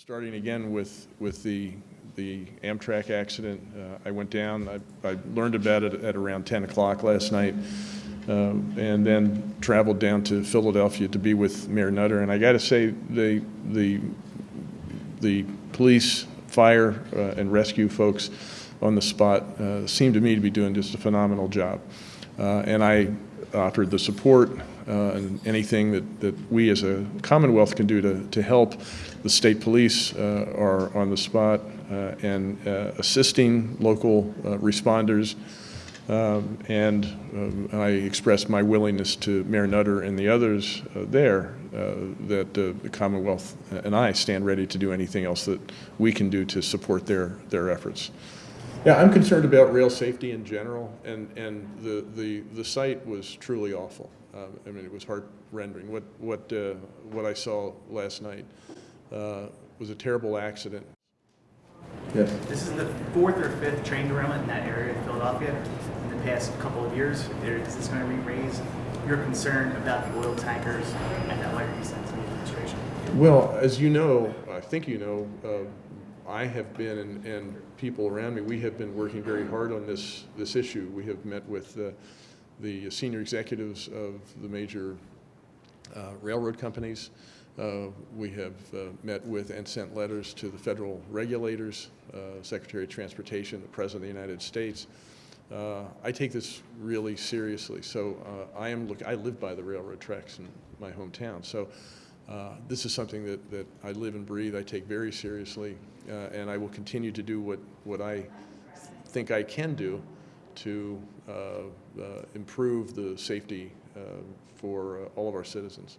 Starting again with, with the, the Amtrak accident, uh, I went down, I, I learned about it at around 10 o'clock last night, uh, and then traveled down to Philadelphia to be with Mayor Nutter. And I got to say, the, the, the police, fire, uh, and rescue folks on the spot uh, seemed to me to be doing just a phenomenal job. Uh, and I offered the support uh, and anything that, that we as a Commonwealth can do to, to help. The state police uh, are on the spot uh, and uh, assisting local uh, responders. Um, and um, I expressed my willingness to Mayor Nutter and the others uh, there that the Commonwealth and I stand ready to do anything else that we can do to support their, their efforts. Yeah, I'm concerned about rail safety in general, and, and the, the, the site was truly awful. Um, I mean, it was heart rending. What, what, uh, what I saw last night uh, was a terrible accident. Yes. This is the fourth or fifth train derailment in that area of Philadelphia in the past couple of years. There- Is this going to re-raise your concern about the oil tankers and that Larry East City administration? Well, as you know, I think you know, uh, I have been, and, and people around me, we have been working very hard on this, this issue. We have met with uh, the senior executives of the major uh, railroad companies. Uh, We have uh, met with and sent letters to the federal regulators, uh, Secretary of Transportation, the President of the United States. Uh, I take this really seriously. So uh, I am look. I live by the railroad tracks in my hometown. So this is something that, that I live and breathe. I take very seriously, and I will continue to do what what I think I can do to uh, uh, improve the safety uh, for all of our citizens.